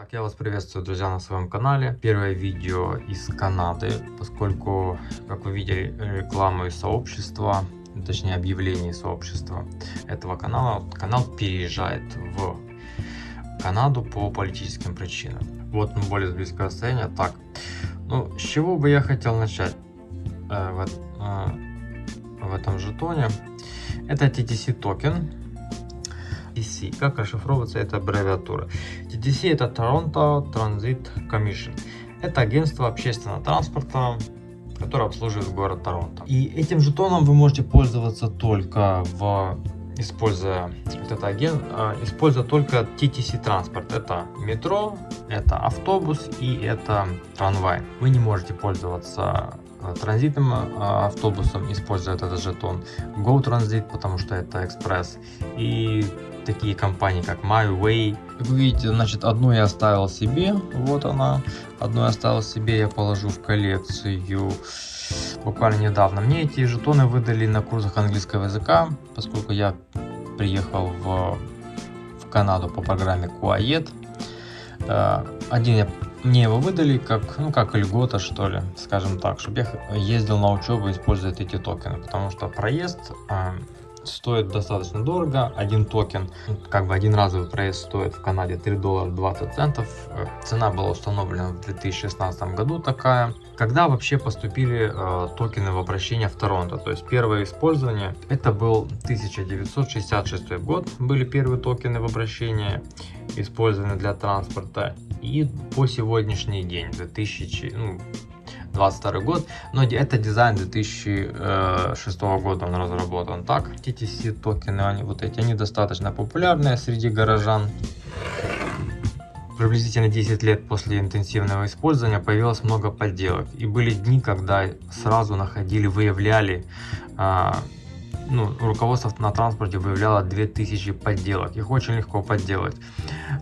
Так, я вас приветствую, друзья, на своем канале. Первое видео из Канады, поскольку, как вы видели, рекламу из сообщества, точнее объявление сообщества этого канала, канал переезжает в Канаду по политическим причинам. Вот ну, более близкое расстояние. Так, ну, с чего бы я хотел начать э, в, э, в этом жетоне? Это TTC токен TTC. Как расшифровывается эта аббревиатура? TTC это Toronto Transit Commission. Это агентство общественного транспорта, которое обслуживает город Торонто. И этим жетоном вы можете пользоваться только в используя вот это агент, а, используя только TTC транспорт. Это метро, это автобус и это трамвай. Вы не можете пользоваться транзитным а, автобусом, используя этот жетон. Go Transit, потому что это экспресс. И такие компании, как MyWay. Как вы видите, значит, одну я оставил себе, вот она. Одну я оставил себе, я положу в коллекцию буквально недавно. Мне эти жетоны выдали на курсах английского языка, поскольку я приехал в, в Канаду по программе Quiet. Э, один я, мне его выдали как, ну, как льгота, что ли, скажем так, чтобы я ездил на учебу, используя эти токены, потому что проезд э, стоит достаточно дорого. Один токен, как бы один разовый проезд стоит в Канаде 3 доллара 20 центов. Э, цена была установлена в 2016 году такая. Когда вообще поступили э, токены в обращение в Торонто? То есть первое использование, это был 1966 год, были первые токены в обращение, использованы для транспорта. И по сегодняшний день, 2000, ну, 22 год, но это дизайн 2006 года он разработан. Так, TTC токены, они вот эти, они достаточно популярные среди горожан. Приблизительно 10 лет после интенсивного использования появилось много подделок. И были дни, когда сразу находили, выявляли, а, ну, руководство на транспорте выявляло 2000 подделок. Их очень легко подделать.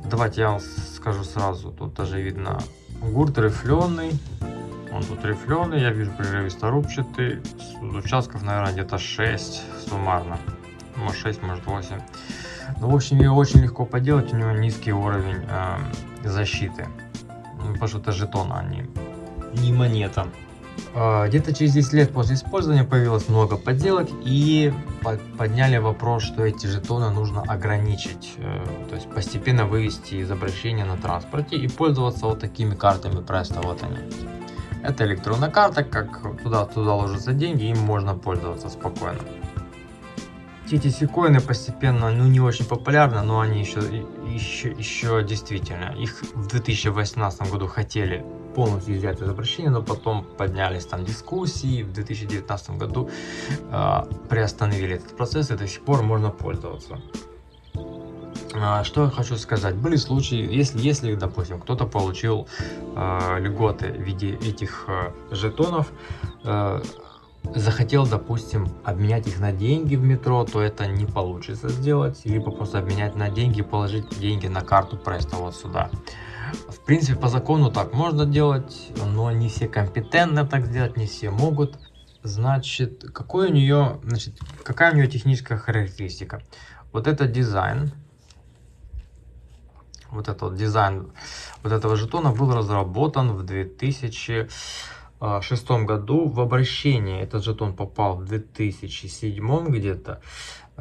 Давайте я вам скажу сразу, тут даже видно гурт рифленый, он тут рифленый, я вижу прерывисто-рубчатый. Участков, наверное, где-то 6 суммарно. Может 6, может 8. Ну, в общем, его очень легко поделать. У него низкий уровень э, защиты. Ну, потому что это жетон, а не, не монета. Э, Где-то через 10 лет после использования появилось много подделок и подняли вопрос, что эти жетоны нужно ограничить, э, то есть постепенно вывести из обращения на транспорте и пользоваться вот такими картами Presto, вот они. Это электронная карта, как туда, туда ложатся деньги, им можно пользоваться спокойно. TTC коины постепенно, ну не очень популярны, но они еще, еще, еще действительно, их в 2018 году хотели полностью взять из обращения, но потом поднялись там дискуссии, в 2019 году э, приостановили этот процесс и до сих пор можно пользоваться. А, что я хочу сказать, были случаи, если, если допустим, кто-то получил э, льготы в виде этих э, жетонов, э, захотел, допустим, обменять их на деньги в метро, то это не получится сделать, либо просто обменять на деньги, положить деньги на карту Presto вот сюда. В принципе, по закону так можно делать, но не все компетентны так сделать, не все могут. Значит, какой у нее, значит, какая у нее техническая характеристика? Вот это дизайн, вот этот дизайн вот этого жетона был разработан в 2006 году в обращение. Этот жетон попал в 2007 где-то.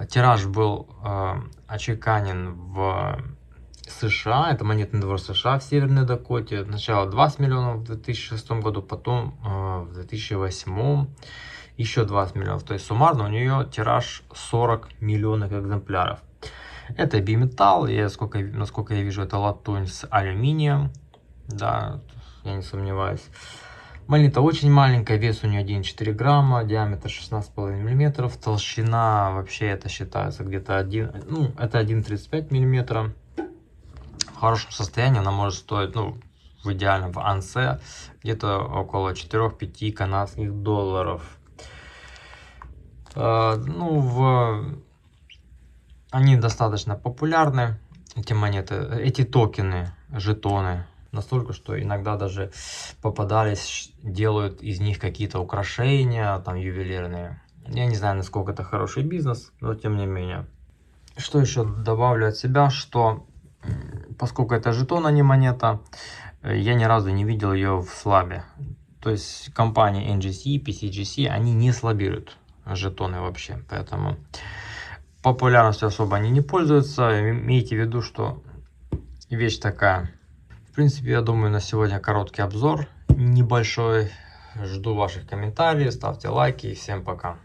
Тираж был э, очеканен в США, это монетный двор США в Северной Дакоте. Сначала 20 миллионов в 2006 году, потом э, в 2008 еще 20 миллионов. То есть суммарно у нее тираж 40 миллионов экземпляров. Это биметалл, я, сколько, насколько я вижу, это латунь с алюминием. Да, я не сомневаюсь. Монета очень маленькая, вес у нее 1,4 грамма, диаметр 16,5 миллиметров, толщина вообще это считается где-то 1, ну это 1,35 миллиметра. Хорошем состоянии она может стоить, ну в идеальном в ансе, где-то около 4-5 канадских долларов. Uh, ну в они достаточно популярны, эти монеты, эти токены, жетоны. Настолько, что иногда даже попадались, делают из них какие-то украшения, там ювелирные. Я не знаю, насколько это хороший бизнес, но тем не менее. Что еще добавлю от себя, что поскольку это жетон, а не монета, э, я ни разу не видел ее в слабе. То есть компании NGC, PCGC, они не слабируют жетоны вообще. Поэтому популярностью особо они не пользуются. Имейте в виду, что вещь такая. В принципе, я думаю, на сегодня короткий обзор небольшой. Жду ваших комментариев, ставьте лайки всем пока.